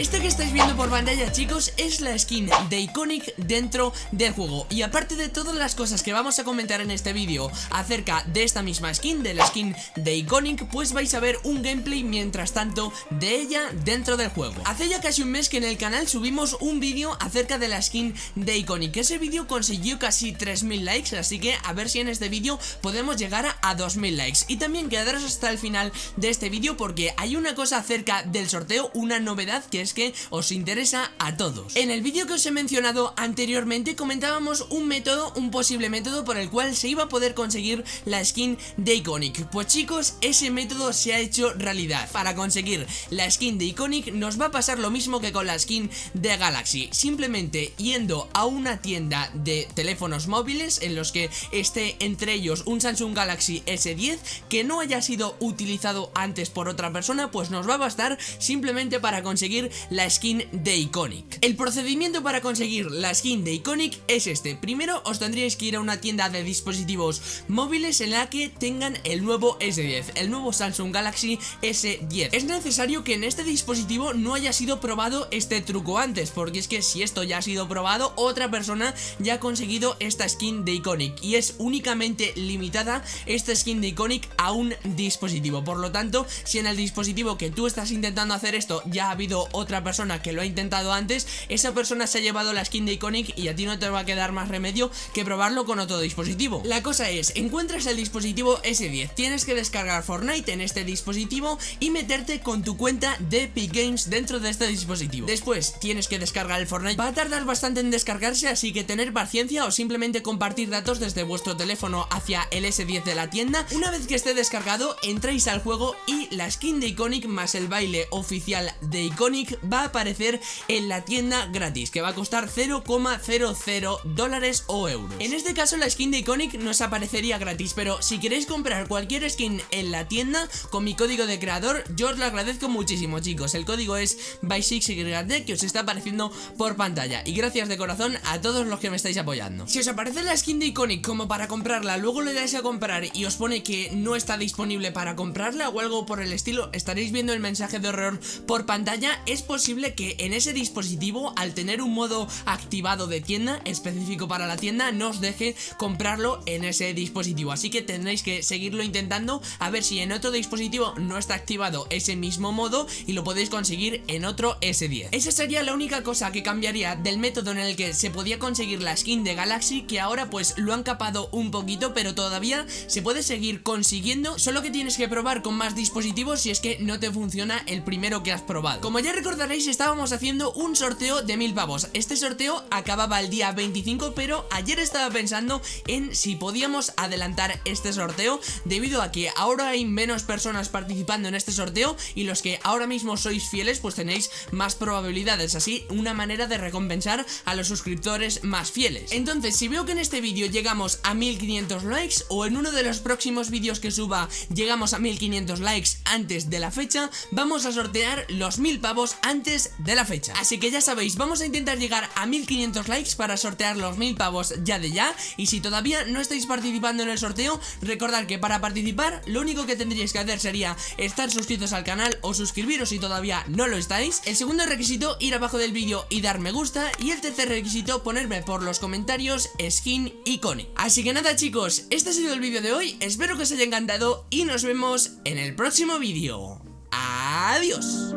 Este que estáis viendo por pantalla chicos es la skin de Iconic dentro del juego. Y aparte de todas las cosas que vamos a comentar en este vídeo acerca de esta misma skin, de la skin de Iconic Pues vais a ver un gameplay mientras tanto de ella dentro del juego. Hace ya casi un mes que en el canal subimos un vídeo acerca de la skin de Iconic. Ese vídeo consiguió casi 3000 likes, así que a ver si en este vídeo podemos llegar a 2000 likes. Y también quedaros hasta el final de este vídeo porque hay una cosa acerca del sorteo, una novedad que es que os interesa a todos. En el vídeo que os he mencionado anteriormente comentábamos un método, un posible método por el cual se iba a poder conseguir la skin de Iconic. Pues chicos, ese método se ha hecho realidad. Para conseguir la skin de Iconic nos va a pasar lo mismo que con la skin de Galaxy. Simplemente yendo a una tienda de teléfonos móviles en los que esté entre ellos un Samsung Galaxy S10 que no haya sido utilizado antes por otra persona pues nos va a bastar simplemente para conseguir la skin de Iconic. El procedimiento para conseguir la skin de Iconic es este. Primero os tendríais que ir a una tienda de dispositivos móviles en la que tengan el nuevo S10 El nuevo Samsung Galaxy S10 Es necesario que en este dispositivo no haya sido probado este truco antes Porque es que si esto ya ha sido probado Otra persona ya ha conseguido esta skin de Iconic Y es únicamente limitada esta skin de Iconic a un dispositivo. Por lo tanto, si en el dispositivo que tú estás intentando hacer esto ya ha habido otra persona que lo ha intentado antes Esa persona se ha llevado la skin de Iconic y a ti no te va a quedar más remedio que probarlo con otro dispositivo. La cosa es, encuentras el dispositivo S10 Tienes que descargar Fortnite en este dispositivo y meterte con tu cuenta de Epic Games dentro de este dispositivo. Después tienes que descargar el Fortnite. Va a tardar bastante en descargarse así que tener paciencia o simplemente compartir datos desde vuestro teléfono hacia el S10 de la tienda. Una vez que esté descargado entráis al juego y la skin de Iconic más el baile oficial de Iconic va a aparecer en la tienda gratis que va a costar 0,00 dólares o euros. En este caso la skin de Iconic nos aparecería gratis pero si queréis comprar cualquier skin en la tienda con mi código de creador yo os lo agradezco muchísimo chicos. El código es by6yD que os está apareciendo por pantalla. Y gracias de corazón a todos los que me estáis apoyando. Si os aparece la skin de Iconic como para comprarla luego le dais a comprar y os pone que no está disponible para comprarla o algo por el estilo estaréis viendo el mensaje de error por pantalla. Es posible que en ese dispositivo al tener un modo activado de tienda específico para la tienda no os deje comprarlo en ese dispositivo. Así que tendréis que seguirlo intentando a ver si en otro dispositivo no está activado ese mismo modo y lo podéis conseguir en otro S10 esa sería la única cosa que cambiaría del método en el que se podía conseguir la skin de Galaxy que ahora pues lo han capado un poquito pero todavía se puede seguir consiguiendo solo que tienes que probar con más dispositivos si es que no te funciona el primero que has probado. Como ya recordaréis estábamos haciendo un sorteo de mil pavos. Este sorteo acababa el día 25 pero ayer estaba pensando en si podíamos adelantar este sorteo debido a que ahora hay menos personas participando en este sorteo y los que ahora mismo sois fieles pues tenéis más probabilidades así una manera de recompensar a los suscriptores más fieles. Entonces si veo que en este vídeo llegamos a 1500 likes o en uno de los próximos vídeos que suba llegamos a 1500 likes antes de la fecha vamos a sortear los 1000 pavos antes de la fecha. Así que ya sabéis vamos a intentar llegar a 1500 likes para sortear los 1000 pavos ya de ya. Y si todavía no estáis participando en el sorteo recordad que para participar lo único que tendríais que hacer sería estar suscritos al canal o suscribiros si todavía no lo estáis. El segundo requisito ir abajo del vídeo y dar me gusta. Y el tercer requisito ponerme por los comentarios skin iconic así que nada chicos este ha sido el vídeo de hoy. Espero que os haya encantado y nos vemos en el próximo vídeo. Adiós